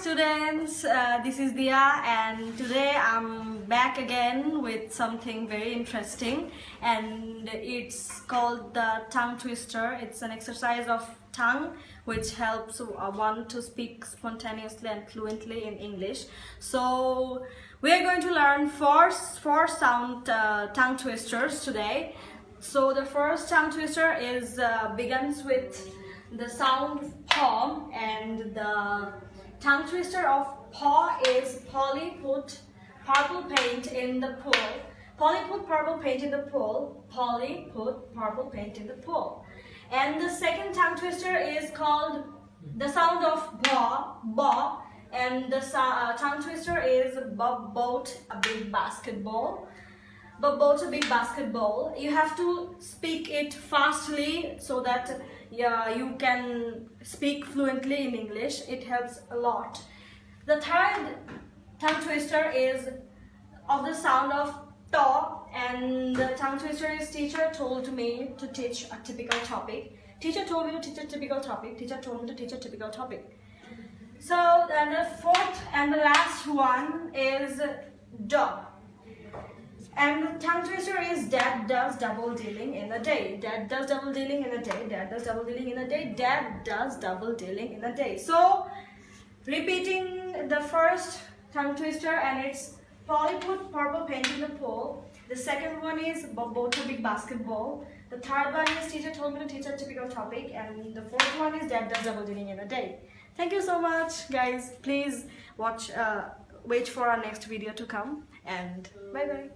Students, uh, this is Dia and today I'm back again with something very interesting and it's called the tongue twister. It's an exercise of tongue which helps one to speak spontaneously and fluently in English. So we are going to learn four, four sound uh, tongue twisters today. So the first tongue twister is uh, begins with the sound paw and the tongue twister of paw is Polly put purple paint in the pool. Polly put purple paint in the pool. Polly put purple paint in the pool. And the second tongue twister is called the sound of ba, ba. And the uh, tongue twister is Bob boat a big basketball. Bob boat a big basketball. You have to speak it fastly so that yeah, you can speak fluently in English. It helps a lot. The third tongue twister is of the sound of to and the tongue twister is teacher told me to teach a typical topic. Teacher told me to teach a typical topic. Teacher told me to teach a typical topic. So then the fourth and the last one is dog. And the tongue twister is dad does double dealing in a day. Dad does double dealing in a day. Dad does double dealing in a day. Dad does double dealing in a day. So repeating the first tongue twister and it's Polly put purple paint in the pool. The second one is both a big basketball. The third one is teacher told me to teach a typical topic. And the fourth one is dad does double dealing in a day. Thank you so much guys. Please watch, uh, wait for our next video to come and bye bye.